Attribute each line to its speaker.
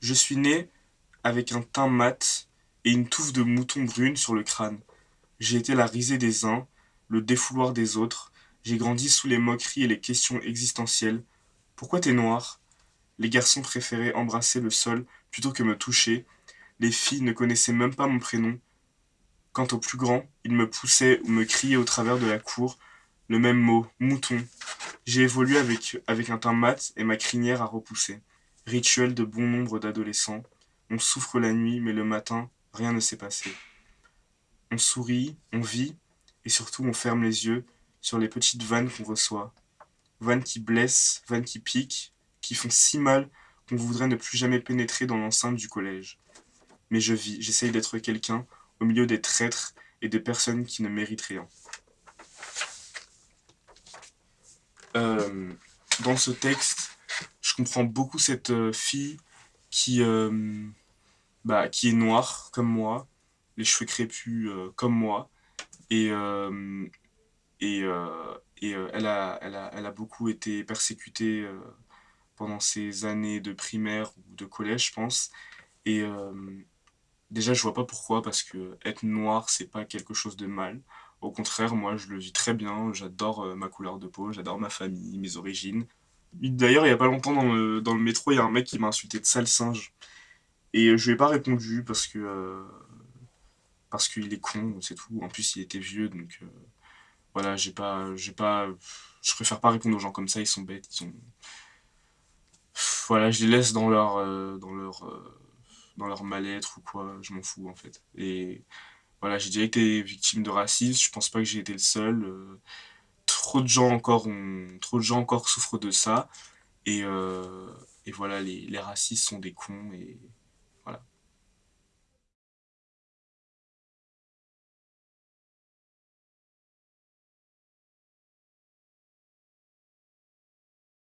Speaker 1: Je suis né avec un teint mat et une touffe de mouton brune sur le crâne. J'ai été la risée des uns, le défouloir des autres. J'ai grandi sous les moqueries et les questions existentielles. Pourquoi t'es noir? Les garçons préféraient embrasser le sol plutôt que me toucher. Les filles ne connaissaient même pas mon prénom. Quant aux plus grands, ils me poussaient ou me criaient au travers de la cour le même mot, mouton. J'ai évolué avec, avec un teint mat et ma crinière a repoussé. Rituel de bon nombre d'adolescents. On souffre la nuit, mais le matin, rien ne s'est passé. On sourit, on vit, et surtout on ferme les yeux sur les petites vannes qu'on reçoit. Vannes qui blessent, vannes qui piquent, qui font si mal qu'on voudrait ne plus jamais pénétrer dans l'enceinte du collège. Mais je vis, j'essaye d'être quelqu'un au milieu des traîtres et des personnes qui ne méritent rien. Euh, dans ce texte, je comprends beaucoup cette euh, fille qui, euh, bah, qui est noire comme moi, les cheveux crépus comme moi, et, et, et elle, a, elle, a, elle, a, beaucoup été persécutée pendant ses années de primaire ou de collège, je pense. Et déjà, je vois pas pourquoi, parce que être noir, c'est pas quelque chose de mal. Au contraire, moi, je le vis très bien. J'adore euh, ma couleur de peau, j'adore ma famille, mes origines. D'ailleurs, il y a pas longtemps dans le, métro, il y a un mec qui m'a insulté de sale singe. Et euh, je lui ai pas répondu parce que euh, parce qu'il est con, c'est tout. En plus, il était vieux, donc voilà, j'ai pas, j'ai pas, je préfère pas répondre aux gens comme ça. Ils sont bêtes, ils sont, voilà, je les laisse dans leur, dans leur, dans leur mal-être ou quoi. Je m'en fous en fait. Et voilà, j'ai déjà été victime de racisme, je pense pas que j'ai été le seul. Trop de gens encore trop de gens encore souffrent de ça. Et, euh, et voilà, les, les racistes sont des cons et voilà.